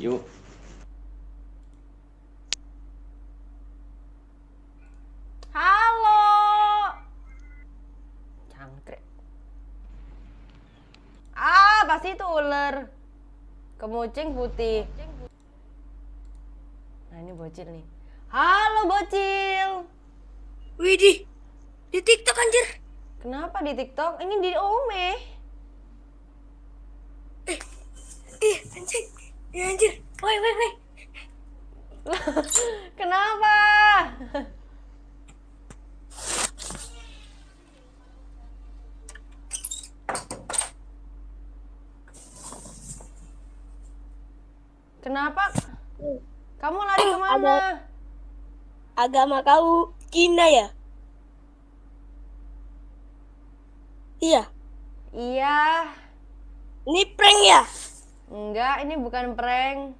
Yuk. Halo. Cangkrik. Ah, pasti itu ular. Kemucing putih. Nah, ini bocil nih. Halo, bocil. Widih, di TikTok anjir. Kenapa di TikTok? Ini di Ome. Ih, anjir. Ya anjir. Woi, woi, woi. Kenapa? Kenapa? Kamu lari ke mana? Ada- Agama kau Cina ya? Iya. Iya. Ini prank ya? Enggak, ini bukan prank.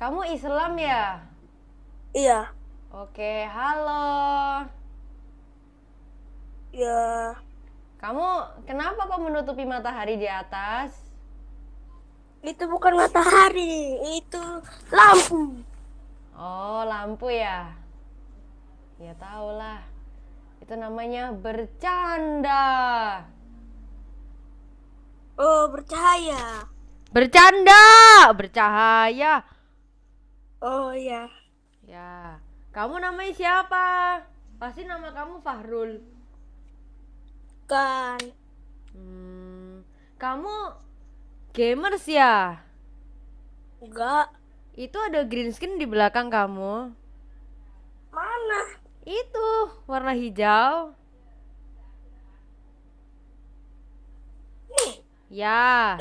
Kamu Islam ya? Iya. Oke, halo. Ya. Kamu kenapa kok menutupi matahari di atas? Itu bukan matahari, itu lampu. Oh, lampu ya? Ya tau lah. Itu namanya bercanda. Oh, bercahaya. Bercanda, bercahaya. Oh iya. Ya, kamu namanya siapa? Pasti nama kamu Fahrul. Kan. Hmm, kamu gamers ya? Enggak. Itu ada green screen di belakang kamu. Mana? Itu warna hijau. Nih. Ya,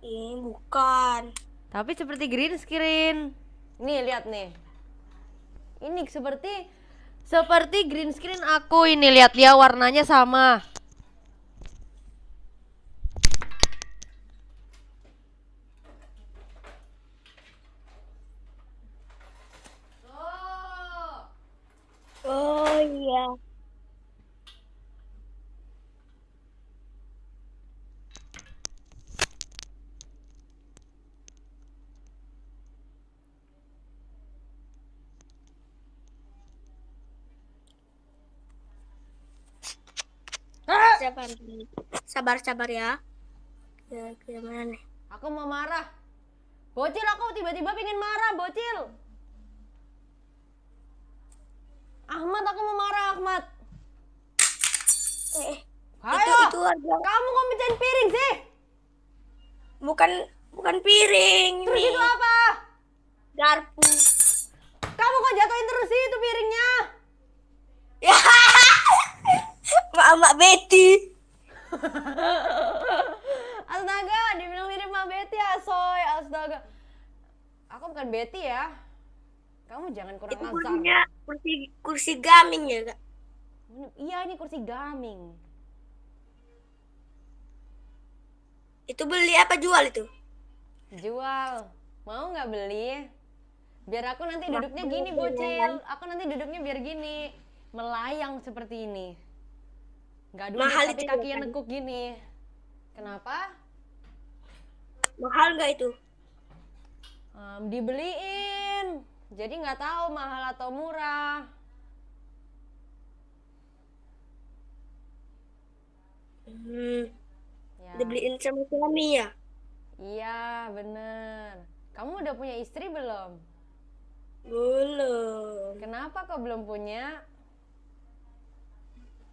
Ini bukan. tapi seperti green screen. Nih, lihat nih. Ini seperti seperti green screen aku ini lihat dia warnanya sama. Oh iya. Sabar, sabar, sabar ya. Ya, gimana nih? Aku mau marah. Bocil aku tiba-tiba pengen marah, bocil. Ahmad, aku mau marah, Ahmad. Eh, Ayo, itu itu harga kamu kok mecahin piring sih? bukan bukan piring Terus ini itu apa? garpu. Kamu kok jatuhin terus sih itu piringnya? Ya. Mak Betty. Astaga, dibilang mirip sama Betty ya, Soy. Astaga. Aku bukan Betty ya. Kamu jangan kurang Itu kursinya kursi kursi gaming ya, Kak. Iya, ini kursi gaming. Itu beli apa jual itu? Jual. Mau nggak beli? Biar aku nanti duduknya gini, bocil. Aku nanti duduknya biar gini. Melayang seperti ini. Nggak duduk Mahal tapi itu kakinya kan? nekuk gini. Kenapa? Mahal nggak itu? Em, dibeliin. Jadi nggak tahu mahal atau murah. Hmm, Ya. dibeliin sama suami ya? Iya, bener. Kamu udah punya istri belum? Belum. Kenapa kok belum punya?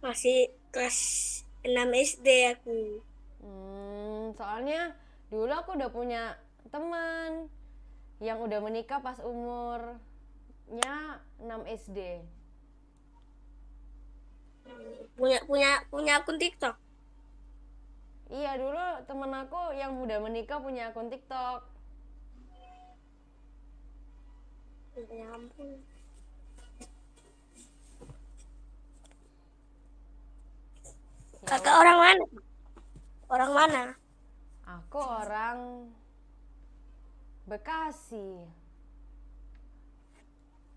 Masih kelas 6 SD aku. Hmm, soalnya dulu aku udah punya teman yang udah menikah pas umurnya 6 SD. Punya punya punya akun TikTok. Iya, dulu temen aku yang udah menikah punya akun TikTok. Ya ampun. Kakak orang mana? Orang mana? Aku orang Bekasi.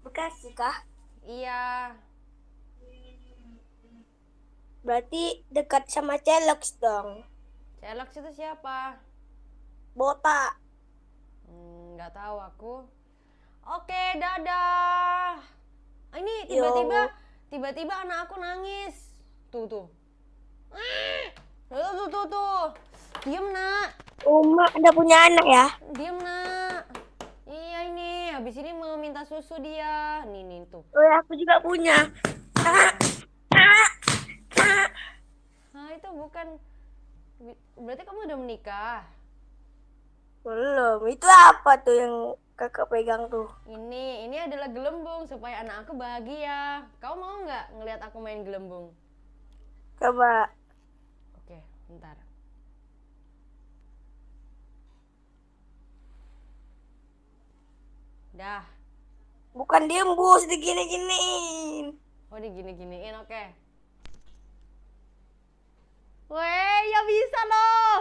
Bekasi kah? Iya, Berarti dekat sama Celox dong. Celox itu siapa? Botak. nggak tahu aku. Oke, dadah. Ah, Ini tiba-tiba tiba-tiba anak aku nangis. Tuh tuh. Tuh tuh tuh tuh. Diem nak, Uma udah punya anak ya? diem nak. Iya ini, habis ini mau minta susu dia. Nih nih tuh. Oh, ya, aku juga punya. Ah, ah, ah. Nah itu bukan. Berarti kamu udah menikah. Belum. Itu apa tuh yang kakak pegang tuh? Ini, ini adalah gelembung supaya anak aku bahagia. Kau mau nggak ngelihat aku main gelembung? Coba. Bentar. Dah. Bukan diembus, digini-giniin. Oh, digini-giniin, oke. Weh, ya bisa loh.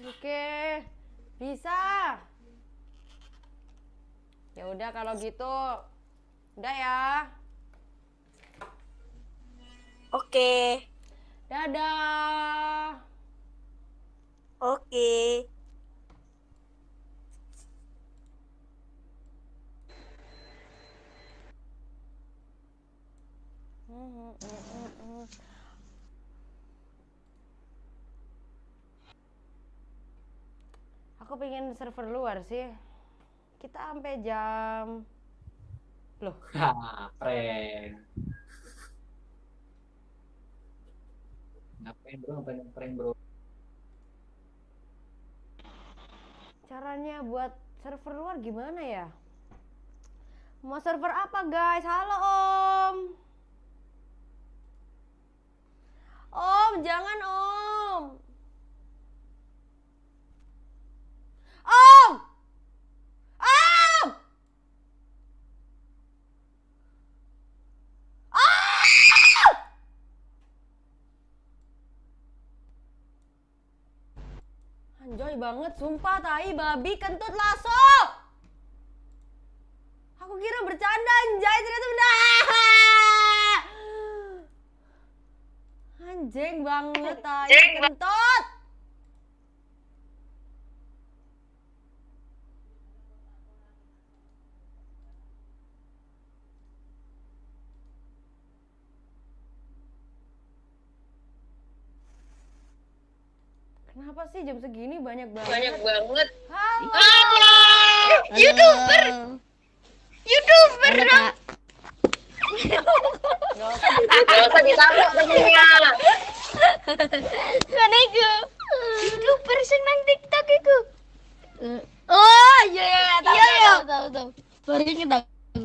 Oke, bisa. Ya udah kalau gitu, udah ya. Oke. Dadah. Oke. Aku pengen server luar sih. Kita sampai jam Loh, Hah, Ngapain bro, ngapain prank bro? caranya buat server luar gimana ya? Mau server apa guys? Halo Om. Om, jangan Om. Om! Om! Om! Anjoy banget, sumpah tai babi kentut laso. Aku kira bercanda anjay, ternyata benar. Anjing banget tai kentut. Kenapa sih jam segini banyak banget? Banyak banget. Halo. YouTuber. YouTuber dong. Gak usah ditabrak temennya. Kan itu. YouTuber sing nang TikTok itu. Oh iya iya iya tahu Iya, iya. tahu tahu tahu. Baru aku.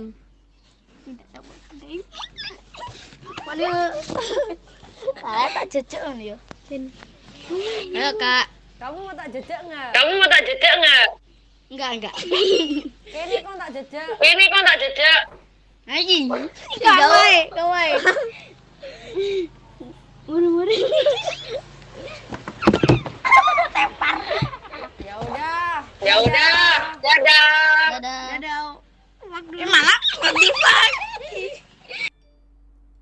Mana? Ah tak cecek kan ya. Ayo kak. Kamu mau tak jejak nggak? Kamu mau tak jejak nggak? Enggak enggak. Ini kok tak jejak? Ini kok tak jejak? Aji. Kawai kawai. Muru muru. Ya udah. Ya udah. Dadah.